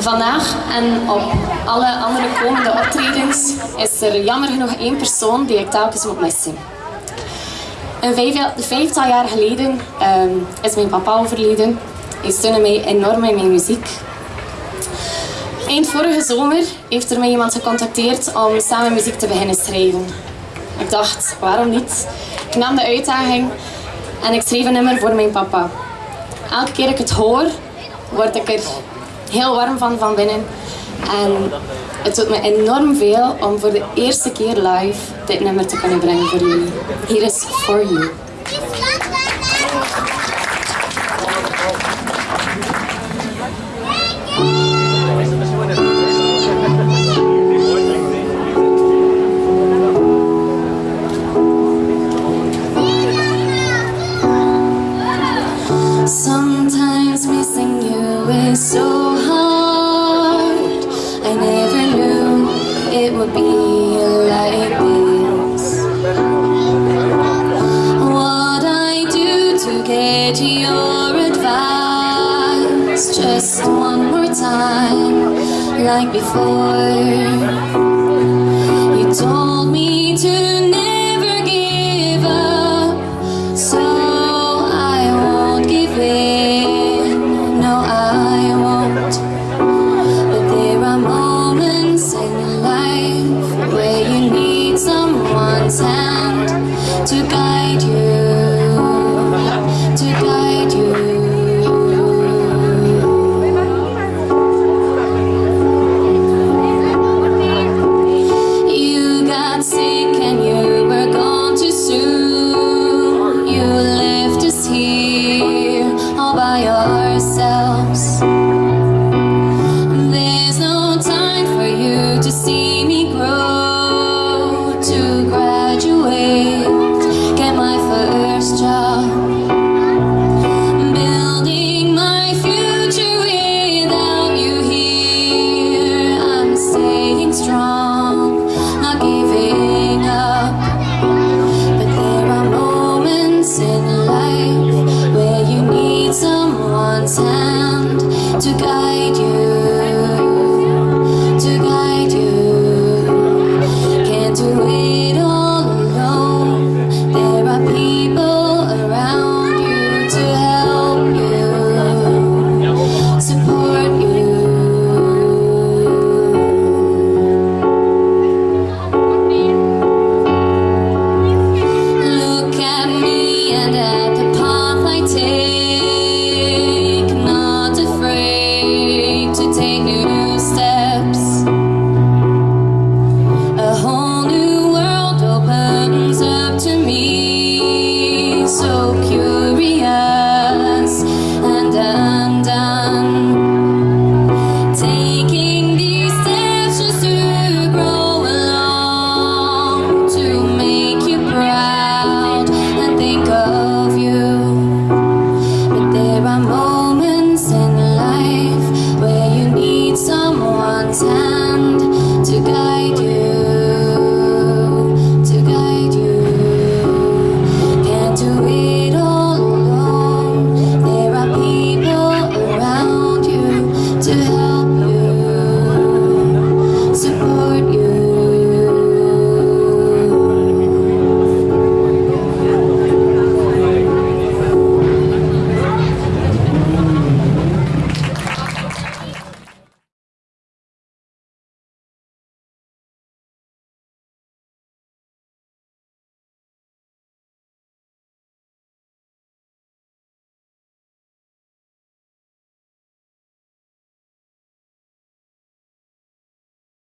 Vandaag en op alle andere komende optredens is er jammer genoeg één persoon die ik telkens moet missen. Een vijftal jaar geleden ehm, is mijn papa overleden. Hij steunde mij enorm in mijn muziek. Eind vorige zomer heeft er mij iemand gecontacteerd om samen muziek te beginnen schrijven. Ik dacht, waarom niet? Ik nam de uitdaging en ik schreef een nummer voor mijn papa. Elke keer ik het hoor, word ik er heel warm van van binnen. En het doet me enorm veel om voor de eerste keer live dit nummer te kunnen brengen voor jullie. Hier is For You. It would be like this. What I do to get your advice, just one more time, like before. You told time